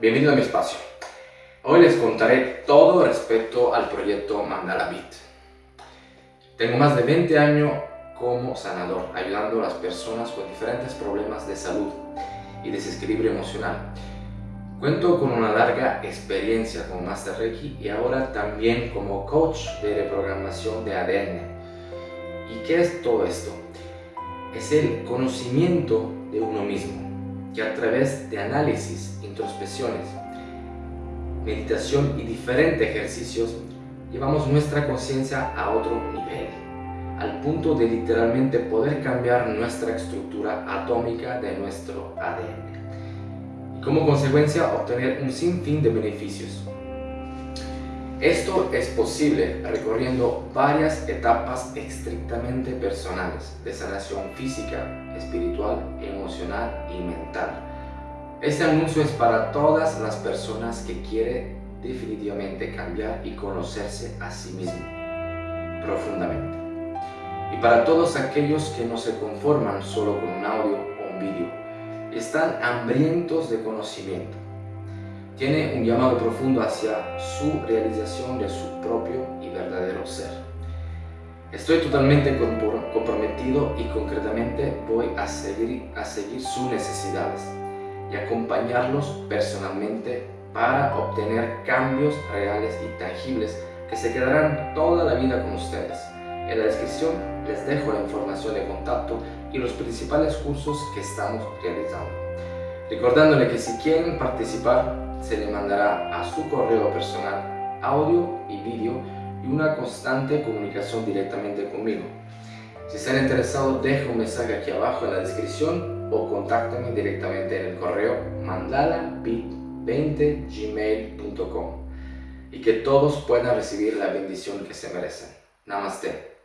bienvenido a mi espacio. Hoy les contaré todo respecto al proyecto Mandala Beat. Tengo más de 20 años como sanador, ayudando a las personas con diferentes problemas de salud y desequilibrio emocional. Cuento con una larga experiencia como Master Reiki y ahora también como coach de reprogramación de ADN. ¿Y qué es todo esto? Es el conocimiento de uno mismo que a través de análisis, introspecciones, meditación y diferentes ejercicios llevamos nuestra conciencia a otro nivel, al punto de literalmente poder cambiar nuestra estructura atómica de nuestro ADN y como consecuencia obtener un sinfín de beneficios. Esto es posible recorriendo varias etapas estrictamente personales de sanación física, espiritual, emocional y mental. Este anuncio es para todas las personas que quieren definitivamente cambiar y conocerse a sí mismo profundamente. Y para todos aquellos que no se conforman solo con un audio o un vídeo, están hambrientos de conocimiento tiene un llamado profundo hacia su realización de su propio y verdadero ser. Estoy totalmente comprometido y concretamente voy a seguir, a seguir sus necesidades y acompañarlos personalmente para obtener cambios reales y tangibles que se quedarán toda la vida con ustedes. En la descripción les dejo la información de contacto y los principales cursos que estamos realizando. Recordándole que si quieren participar se le mandará a su correo personal audio y vídeo y una constante comunicación directamente conmigo. Si están interesados, dejo un mensaje aquí abajo en la descripción o contáctenme directamente en el correo mandalabit20gmail.com y que todos puedan recibir la bendición que se merecen. Namaste.